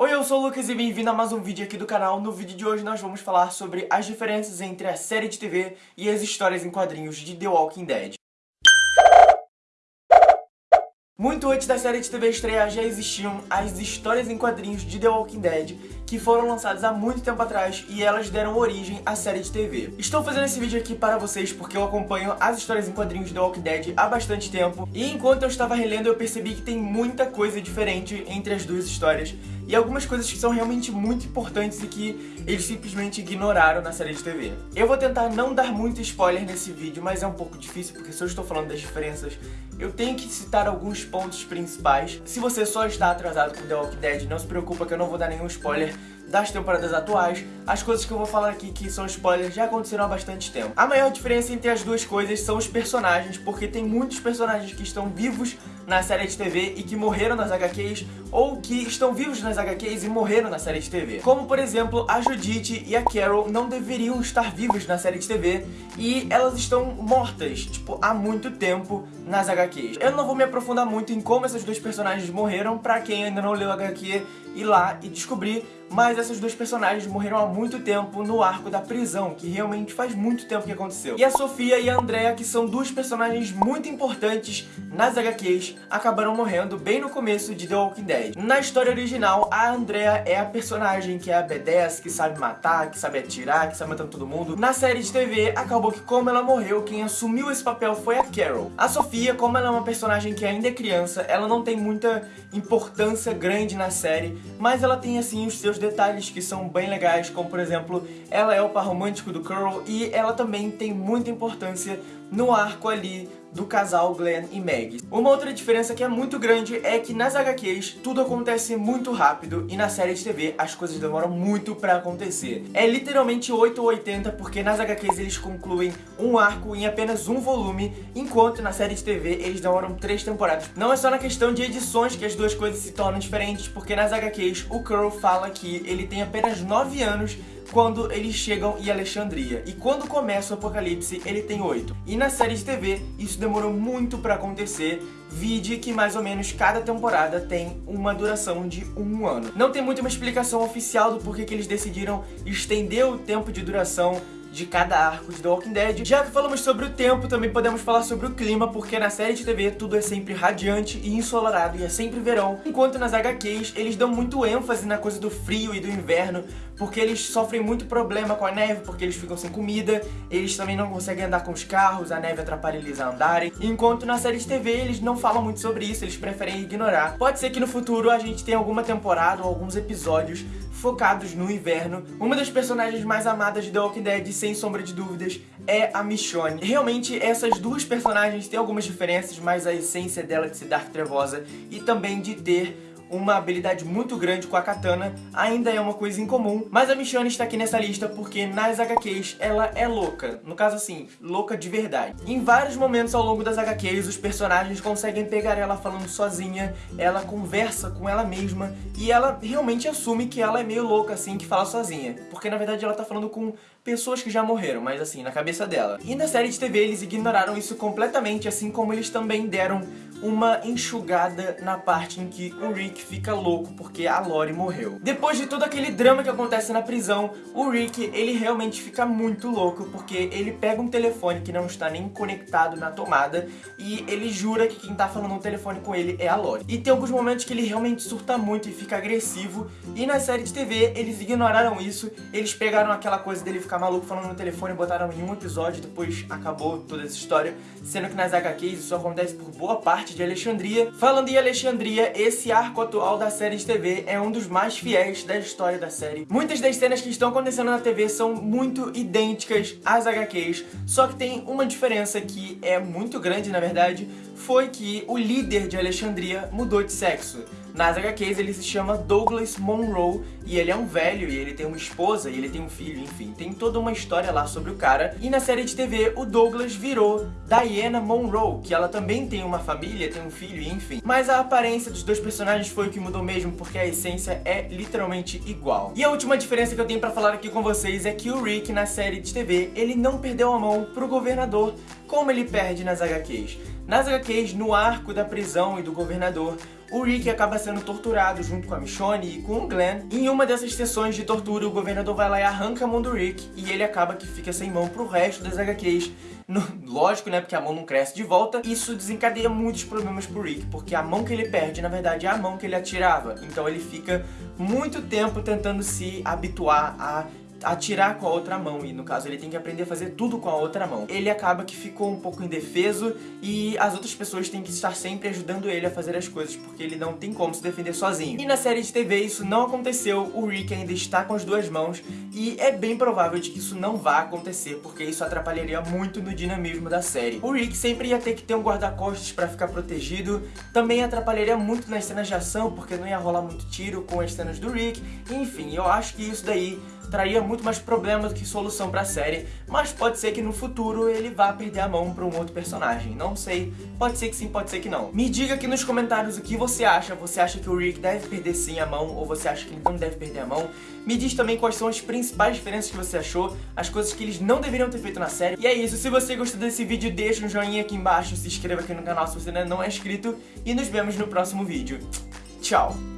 Oi, eu sou o Lucas e bem-vindo a mais um vídeo aqui do canal. No vídeo de hoje nós vamos falar sobre as diferenças entre a série de TV e as histórias em quadrinhos de The Walking Dead. Muito antes da série de TV estrear já existiam as histórias em quadrinhos de The Walking Dead que foram lançadas há muito tempo atrás e elas deram origem à série de TV. Estou fazendo esse vídeo aqui para vocês porque eu acompanho as histórias em quadrinhos de The Walking Dead há bastante tempo e enquanto eu estava relendo eu percebi que tem muita coisa diferente entre as duas histórias e algumas coisas que são realmente muito importantes e que eles simplesmente ignoraram na série de TV. Eu vou tentar não dar muito spoiler nesse vídeo, mas é um pouco difícil porque se eu estou falando das diferenças, eu tenho que citar alguns pontos principais. Se você só está atrasado com The Walking Dead, não se preocupa que eu não vou dar nenhum spoiler das temporadas atuais, as coisas que eu vou falar aqui que são spoilers já aconteceram há bastante tempo. A maior diferença entre as duas coisas são os personagens, porque tem muitos personagens que estão vivos na série de TV e que morreram nas HQs, ou que estão vivos nas HQs e morreram na série de TV. Como, por exemplo, a Judith e a Carol não deveriam estar vivos na série de TV e elas estão mortas, tipo, há muito tempo nas HQs. Eu não vou me aprofundar muito em como essas duas personagens morreram, pra quem ainda não leu HQ, ir lá e descobrir mas essas duas personagens morreram há muito tempo no arco da prisão, que realmente faz muito tempo que aconteceu. E a Sofia e a Andrea, que são duas personagens muito importantes nas HQs, acabaram morrendo bem no começo de The Walking Dead. Na história original, a Andrea é a personagem que é a B10, que sabe matar, que sabe atirar, que sabe matar todo mundo. Na série de TV, acabou que como ela morreu, quem assumiu esse papel foi a Carol. A Sofia, como ela é uma personagem que ainda é criança, ela não tem muita importância grande na série, mas ela tem assim os seus detalhes que são bem legais, como por exemplo, ela é o par romântico do Carl e ela também tem muita importância no arco ali do casal Glenn e Meg. Uma outra diferença que é muito grande é que nas HQs tudo acontece muito rápido e na série de TV as coisas demoram muito pra acontecer. É literalmente 8 ou 80 porque nas HQs eles concluem um arco em apenas um volume, enquanto na série de TV eles demoram três temporadas. Não é só na questão de edições que as duas coisas se tornam diferentes, porque nas HQs o Curl fala que ele tem apenas 9 anos quando eles chegam em Alexandria. E quando começa o apocalipse, ele tem 8. E na série de TV, isso demorou muito pra acontecer, vide que mais ou menos cada temporada tem uma duração de um ano. Não tem muito uma explicação oficial do porquê que eles decidiram estender o tempo de duração de cada arco de The Walking Dead. Já que falamos sobre o tempo, também podemos falar sobre o clima, porque na série de TV tudo é sempre radiante e ensolarado e é sempre verão, enquanto nas HQs eles dão muito ênfase na coisa do frio e do inverno, porque eles sofrem muito problema com a neve, porque eles ficam sem comida, eles também não conseguem andar com os carros, a neve atrapalha eles a andarem, enquanto na série de TV eles não falam muito sobre isso, eles preferem ignorar. Pode ser que no futuro a gente tenha alguma temporada ou alguns episódios focados no inverno. Uma das personagens mais amadas de The Walking Dead, sem sombra de dúvidas, é a Michonne. Realmente, essas duas personagens têm algumas diferenças, mas a essência dela de ser Dark Trevosa e também de ter uma habilidade muito grande com a katana ainda é uma coisa incomum, mas a Michonne está aqui nessa lista porque nas HQs ela é louca, no caso assim, louca de verdade. Em vários momentos ao longo das HQs os personagens conseguem pegar ela falando sozinha, ela conversa com ela mesma e ela realmente assume que ela é meio louca assim, que fala sozinha, porque na verdade ela tá falando com pessoas que já morreram, mas assim, na cabeça dela. E na série de TV eles ignoraram isso completamente, assim como eles também deram uma enxugada na parte em que o Rick fica louco porque a Lori morreu. Depois de todo aquele drama que acontece na prisão, o Rick, ele realmente fica muito louco porque ele pega um telefone que não está nem conectado na tomada e ele jura que quem tá falando no telefone com ele é a Lori. E tem alguns momentos que ele realmente surta muito e fica agressivo e na série de TV eles ignoraram isso, eles pegaram aquela coisa dele ficar maluco falando no telefone e botaram em um episódio, depois acabou toda essa história, sendo que nas HQs isso acontece por boa parte de Alexandria. Falando em Alexandria, esse arco atual da série de TV é um dos mais fiéis da história da série. Muitas das cenas que estão acontecendo na TV são muito idênticas às HQs, só que tem uma diferença que é muito grande, na verdade, foi que o líder de Alexandria mudou de sexo. Nas HQs ele se chama Douglas Monroe e ele é um velho e ele tem uma esposa e ele tem um filho, enfim. Tem toda uma história lá sobre o cara. E na série de TV o Douglas virou Diana Monroe, que ela também tem uma família, tem um filho, enfim. Mas a aparência dos dois personagens foi o que mudou mesmo, porque a essência é literalmente igual. E a última diferença que eu tenho pra falar aqui com vocês é que o Rick na série de TV, ele não perdeu a mão pro governador como ele perde nas HQs. Nas HQs, no arco da prisão e do governador, o Rick acaba sendo torturado junto com a Michonne e com o Glenn. Em uma dessas sessões de tortura, o governador vai lá e arranca a mão do Rick, e ele acaba que fica sem mão pro resto das HQs. No, lógico, né, porque a mão não cresce de volta. Isso desencadeia muitos problemas pro Rick, porque a mão que ele perde, na verdade, é a mão que ele atirava. Então ele fica muito tempo tentando se habituar a atirar com a outra mão, e no caso ele tem que aprender a fazer tudo com a outra mão. Ele acaba que ficou um pouco indefeso e as outras pessoas têm que estar sempre ajudando ele a fazer as coisas, porque ele não tem como se defender sozinho. E na série de TV isso não aconteceu, o Rick ainda está com as duas mãos, e é bem provável de que isso não vá acontecer, porque isso atrapalharia muito no dinamismo da série. O Rick sempre ia ter que ter um guarda-costas pra ficar protegido, também atrapalharia muito nas cenas de ação, porque não ia rolar muito tiro com as cenas do Rick, enfim, eu acho que isso daí traria muito mais problemas do que solução pra série, mas pode ser que no futuro ele vá perder a mão pra um outro personagem. Não sei, pode ser que sim, pode ser que não. Me diga aqui nos comentários o que você acha. Você acha que o Rick deve perder sim a mão ou você acha que ele não deve perder a mão? Me diz também quais são as principais diferenças que você achou, as coisas que eles não deveriam ter feito na série. E é isso, se você gostou desse vídeo, deixa um joinha aqui embaixo, se inscreva aqui no canal se você ainda não é inscrito e nos vemos no próximo vídeo. Tchau!